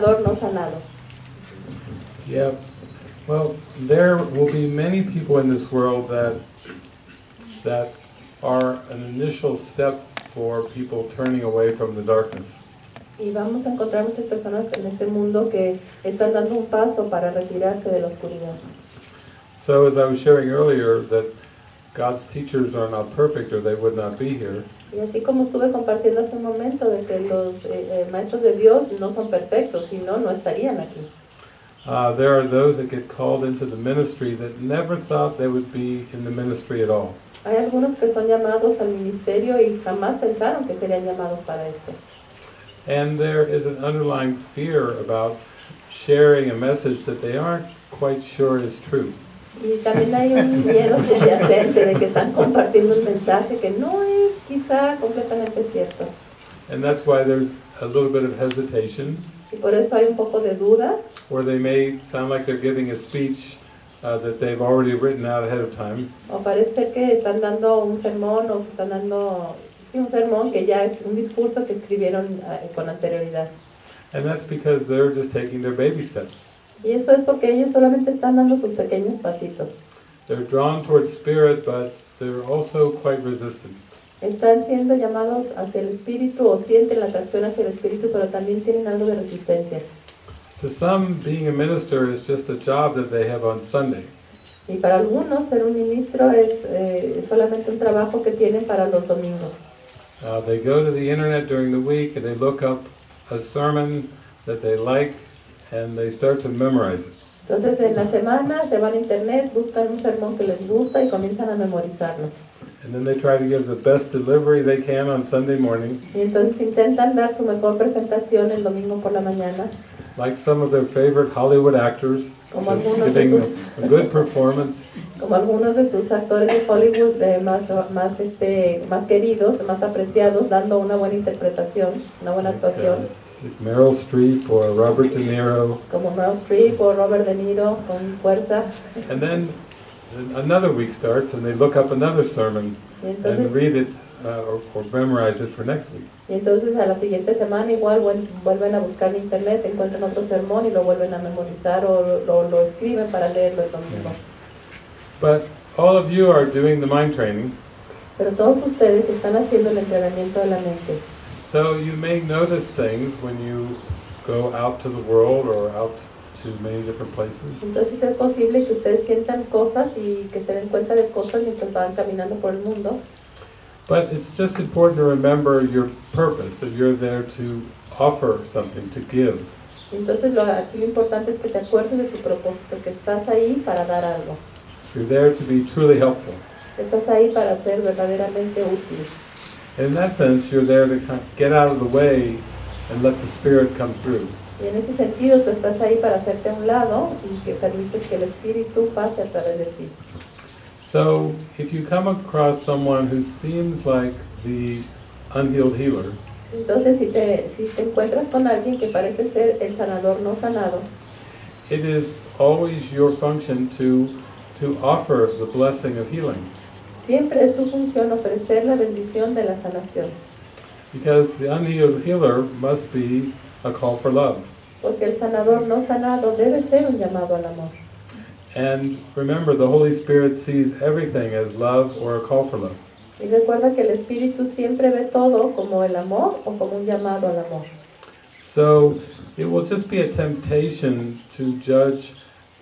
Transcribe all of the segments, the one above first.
sanador no sanado. Yeah. Well, there will be many people in this world that that are an initial step for people turning away from the darkness. Y vamos a encontrar muchas personas en este mundo que están dando un paso para retirarse de la oscuridad. So as I was sharing earlier that God's teachers are not perfect or they would not be here. Y así como estuve compartiendo hace un momento de que los eh, eh, maestros de Dios no son perfectos, si no, no estarían aquí. Uh, there are those that get called into the ministry that never thought they would be in the ministry at all. Hay algunos que son llamados al ministerio y jamás pensaron que serían llamados para esto. And there is an underlying fear about sharing a message that they aren't quite sure is true. Y también hay un miedo subyacente de que están compartiendo un mensaje que no es quizá completamente cierto. And that's why there's a little bit of hesitation, Y por eso hay un poco de duda, or they may sound like they're giving a speech uh, that they've already written out ahead of time. o parece que están dando un sermón o que están dando sí, un sermón que ya es un discurso que escribieron eh, con anterioridad. And that's because they're just taking their baby steps. Y eso es porque ellos solamente están dando sus pequeños pasitos. They're drawn towards spirit, but they're also quite resistant. Están siendo llamados hacia el espíritu o sienten la atracción hacia el espíritu, pero también tienen algo de resistencia. To some, being a minister is just a job that they have on Sunday. Y para algunos ser un ministro es eh, solamente un trabajo que tienen para los domingos. Uh, they go to the internet during the week and they look up a sermon that they like and they start to memorize it. Entonces en la semana se van a internet, buscan un sermón que les gusta y comienzan a memorizarlo. And then they try to give the best delivery they can on Sunday morning, Y entonces intentan dar su mejor presentación el domingo por la mañana, like some of their favorite Hollywood actors, Como algunos de giving sus- a good performance. como algunos de sus actores de Hollywood eh, más, más, este, más queridos, más apreciados, dando una buena interpretación, una buena actuación, like Meryl Streep or Robert De Niro. como Meryl Streep o Robert De Niro con fuerza. And then another week starts and they look up another sermon Y and read it uh, or, or memorize it for next week. y entonces a la siguiente semana igual vuel- vuelven a buscar en internet, encuentran otro sermón y lo vuelven a memorizar o lo, lo escriben para leerlo el domingo. But all of you are doing the mind training, Pero todos ustedes están haciendo el entrenamiento de la mente. So you may notice things when you go out to the world or out to many different places. Entonces es posible que ustedes sientan cosas y que se den cuenta de cosas mientras van caminando por el mundo. But it's just important to remember your purpose, that you're there to offer something, to give. Entonces lo, aquí lo importante es que te acuerdes de tu propósito, que estás ahí para dar algo. You're there to be truly helpful. Estás ahí para ser verdaderamente útil. In that sense, you're there to kind of get out of the way and let the Spirit come through. Y en ese sentido tú estás ahí para hacerte a un lado y que permites que el Espíritu pase a través de ti. So if you come across someone who seems like the unhealed healer, Entonces si te, si te encuentras con alguien que parece ser el sanador no sanado, it is always your function to, to offer the blessing of healing. Siempre es tu función ofrecer la bendición de la sanación. Because the unhealed healer must be a call for love. Porque el sanador no sanado debe ser un llamado al amor. And remember, the Holy Spirit sees everything as love or a call for love. Y recuerda que el Espíritu siempre ve todo como el amor o como un llamado al amor. So it will just be a temptation to judge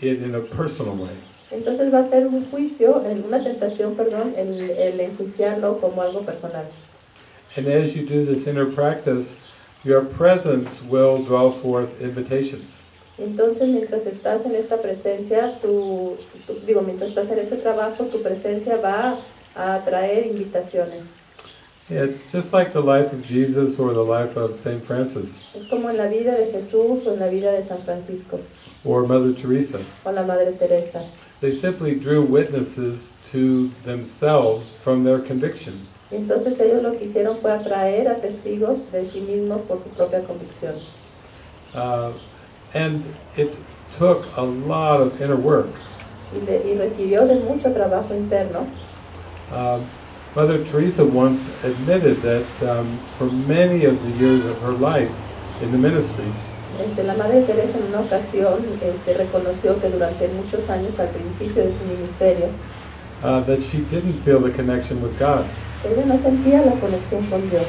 it in a personal way. Entonces va a ser un juicio, una tentación, perdón, el, el enjuiciarlo como algo personal. And as you do this inner practice, your presence will draw forth invitations. Entonces, mientras estás en esta presencia, tu, tu- digo, mientras estás en este trabajo, tu presencia va a atraer invitaciones. It's just like the life of Jesus or the life of St. Francis Es como en la vida de Jesús o en la vida de San Francisco or Mother Teresa. o la Madre Teresa. They simply drew witnesses to themselves from their conviction. Entonces ellos lo que hicieron fue atraer a testigos de sí mismos por su propia convicción. Uh, and it took a lot of inner work. Y, de- y requirió de mucho trabajo interno. Um, Mother Teresa once admitted that um, for many of the years of her life in the ministry, Este, la Madre Teresa en una ocasión este, reconoció que durante muchos años al principio de su ministerio, uh, that she didn't feel the connection with God. ella no sentía la conexión con Dios.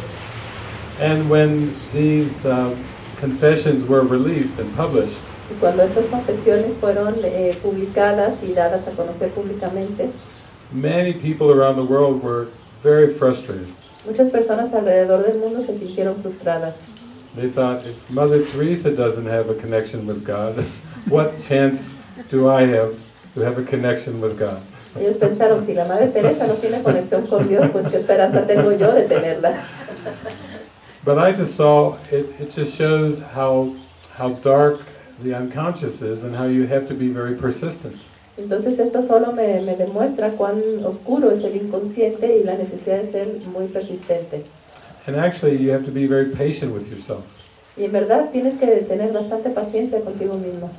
And when these uh, confessions were released and published, Y cuando estas confesiones fueron eh, publicadas y dadas a conocer públicamente, many people around the world were very frustrated. muchas personas alrededor del mundo se sintieron frustradas. They thought, if Mother Teresa doesn't have a connection with God, what chance do I have to have a connection with God? Ellos pensaron, si la Madre Teresa no tiene conexión con Dios, pues qué esperanza tengo yo de tenerla. But I just saw, it, it just shows how, how dark the unconscious is and how you have to be very persistent. Entonces esto solo me, me demuestra cuán oscuro es el inconsciente y la necesidad de ser muy persistente. And actually, you have to be very patient with yourself. Y en verdad tienes que tener bastante paciencia contigo mismo.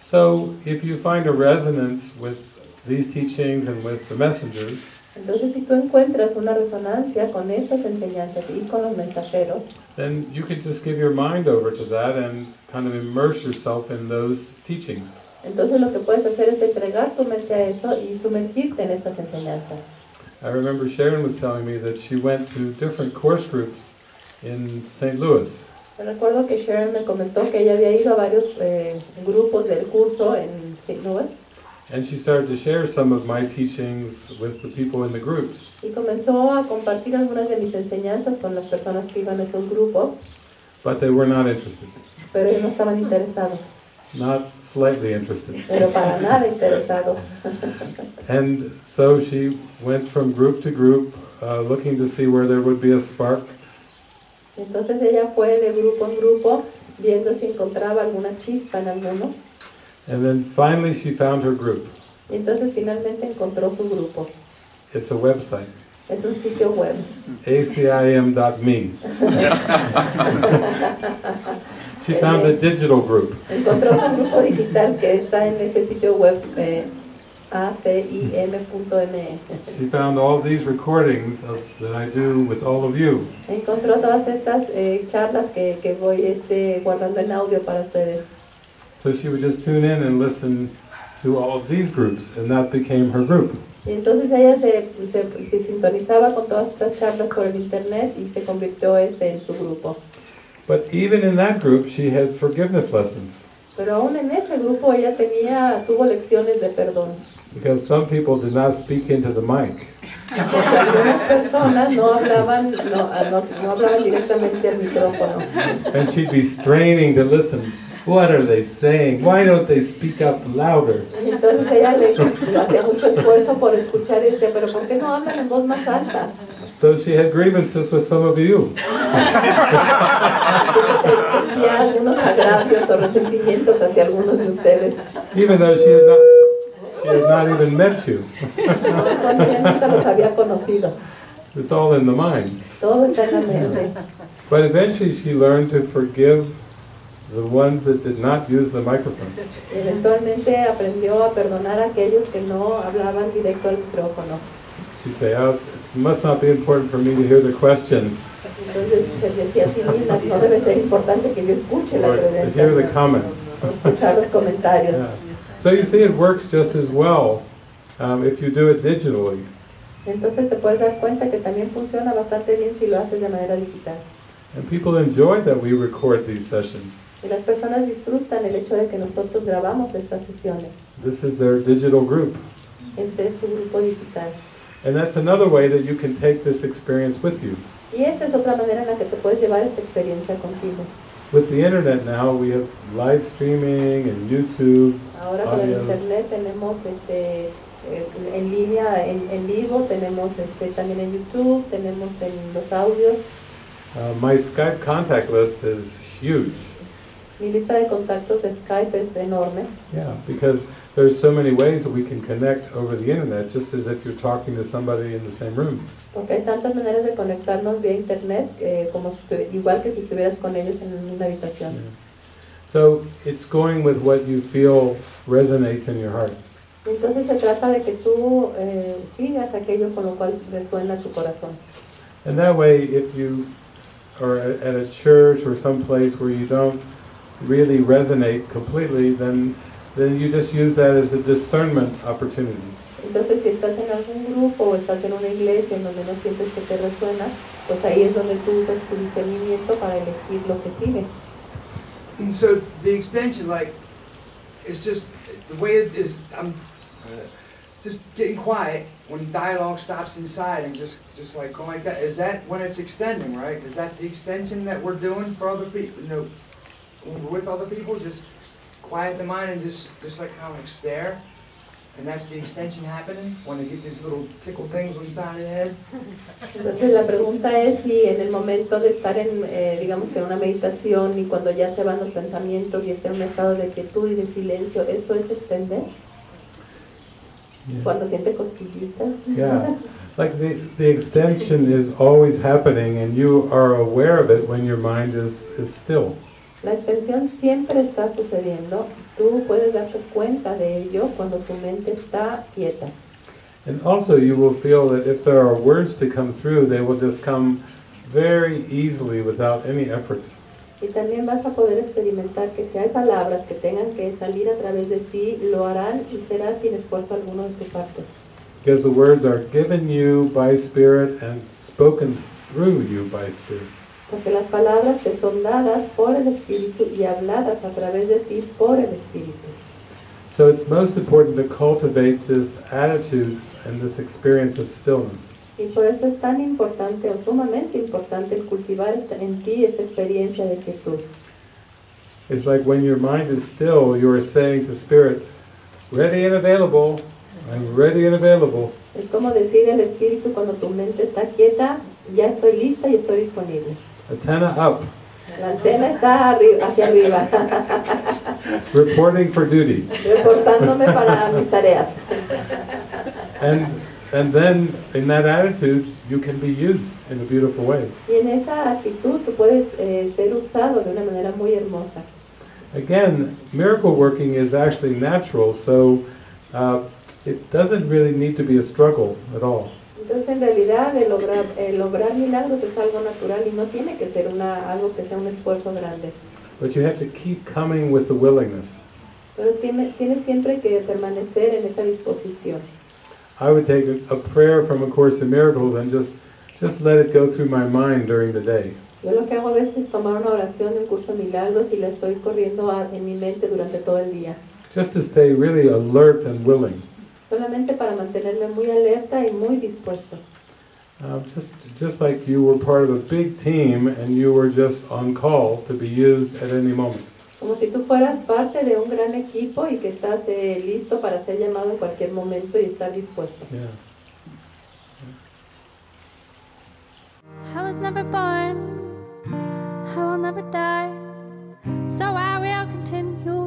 So, if you find a resonance with these teachings and with the messengers, Entonces si tú encuentras una resonancia con estas enseñanzas y con los mensajeros, then you can just give your mind over to that and kind of immerse yourself in those teachings. Entonces lo que puedes hacer es entregar tu mente a eso y sumergirte en estas enseñanzas. I remember Sharon was telling me that she went to different course groups in St. Louis. Recuerdo que Sharon me comentó que ella había ido a varios eh, grupos del curso en St. Louis And she started to share some of my teachings with the people in the groups. y comenzó a compartir algunas de mis enseñanzas con las personas que iban a esos grupos, But they were not interested. pero ellos no estaban interesados, Not slightly interested. pero para nada interesados. And so she went from group to group, uh, looking to see where there would be a spark. Entonces ella fue de grupo en grupo viendo si encontraba alguna chispa en alguno And then finally she found her group. y entonces finalmente encontró su grupo. It's a website, Es un sitio web. acim.me. She found a digital group. Encontró su grupo digital que está en ese sitio web eh, acim.me. She found all these recordings of, that I do with all of you. Encontró todas estas eh, charlas que, que voy este, guardando en audio para ustedes. So she would just tune in and listen to all of these groups, and that became her group. Y entonces ella se, se, se sintonizaba con todas estas charlas por el internet y se convirtió este en su grupo. But even in that group, she had forgiveness lessons Pero aún en ese grupo ella tenía, tuvo lecciones de perdón. because some people did not speak into the mic. Porque algunas personas no hablaban, no, no, no hablaban directamente al micrófono. And she'd be straining to listen. What are they saying? Why don't they speak up louder? Entonces ella le, le hacía mucho esfuerzo por escuchar y decía, pero ¿por qué no hablan en voz más alta? So she had grievances with some of you. Sentía algunos agravios o resentimientos hacia algunos de ustedes. even though she had not, she had not even met you. Cuando ella nunca los había conocido. It's all in the mind. Todo está en la mente. But eventually she learned to forgive the ones that did not use the microphones. Eventualmente aprendió a perdonar a aquellos que no hablaban directo al micrófono. She'd say, oh, it must not be important for me to hear the question Entonces se decía así misma, no debe ser importante que yo escuche la to hear the comments. escuchar los comentarios. Yeah. So you see, it works just as well um, if you do it digitally. Entonces te puedes dar cuenta que también funciona bastante bien si lo haces de manera digital. And people enjoy that we record these sessions. Y las personas disfrutan el hecho de que nosotros grabamos estas sesiones. This is their digital group. Este es su grupo digital. And that's another way that you can take this experience with you. Y esa es otra manera en la que te puedes llevar esta experiencia contigo. With the internet now, we have live streaming and YouTube. Ahora con el internet tenemos este, eh, en línea, en, en vivo, tenemos este, también en YouTube, tenemos en los audios. Uh, my Skype contact list is huge. Mi lista de contactos de Skype es enorme, Yeah, because there's so many ways that we can connect over the internet, just as if you're talking to somebody in the same room. porque hay tantas maneras de conectarnos vía internet, eh, como si igual que si estuvieras con ellos en una habitación. Yeah. So it's going with what you feel resonates in your heart. Entonces se trata de que tú eh, sigas aquello con lo cual resuena tu corazón. And that way, if you are at at a church or some place where you don't really resonate completely, then, then you just use that as a discernment opportunity. Entonces, si estás en algún grupo o estás en una iglesia en donde no sientes que te resuena, pues ahí es donde tú usas tu discernimiento para elegir lo que sigue. And so the extension, like, it's just the way it is. I'm uh, just getting quiet when dialogue stops inside and just just like going like that. Is that when it's extending, right? Is that the extension that we're doing for other people? You know, with other people, just quiet the mind and just just like kind of like stare. And that's the extension happening when they get these little tickle things inside the head. Entonces la pregunta es si en el momento de estar en, eh, digamos que en una meditación y cuando ya se van los pensamientos y está en un estado de quietud y de silencio, ¿eso es extender? Cuando siente cosquillitas. Yeah, like the, the extension is always happening and you are aware of it when your mind is, is still. La extensión siempre está sucediendo. Tú puedes darte cuenta de ello cuando tu mente está quieta. And also you will feel that if there are words to come through, they will just come very easily without any effort. Y también vas a poder experimentar que si hay palabras que tengan que salir a través de ti, lo harán y será sin esfuerzo alguno de tu parte. Because the words are given you by Spirit and spoken through you by Spirit. Porque las palabras te son dadas por el Espíritu y habladas a través de ti por el Espíritu. So it's most important to cultivate this attitude and this experience of stillness. Y por eso es tan importante o sumamente importante el cultivar en ti esta experiencia de quietud. It's like when your mind is still, you are saying to Spirit, ready and available, I'm ready and available. Es como decir el Espíritu cuando tu mente está quieta, ya estoy lista y estoy disponible. Antenna up, La antena está arri- hacia arriba, reporting for duty. reportándome para mis tareas. And, and then in that attitude, you can be used in a beautiful way. Y en esa actitud tú puedes eh, ser usado de una manera muy hermosa. Again, miracle working is actually natural, so uh, it doesn't really need to be a struggle at all. Entonces en realidad el lograr, el lograr milagros es algo natural y no tiene que ser una, algo que sea un esfuerzo grande. But you have to keep coming with the willingness. Pero tiene siempre que permanecer en esa disposición. I would take a, a prayer from A Course in Miracles and just, just let it go through my mind during the day. Yo lo que hago a veces es tomar una oración de un curso de milagros y la estoy corriendo a- en mi mente durante todo el día. Just to stay really alert and willing. Solamente para mantenerme muy alerta y muy dispuesto. Uh, just, just like you were part of a big team and you were just on call to be used at any moment. Como si tú fueras parte de un gran equipo y que estás eh, listo para ser llamado en cualquier momento y estar dispuesto. Yeah. I was never born, I will never die. So I will continue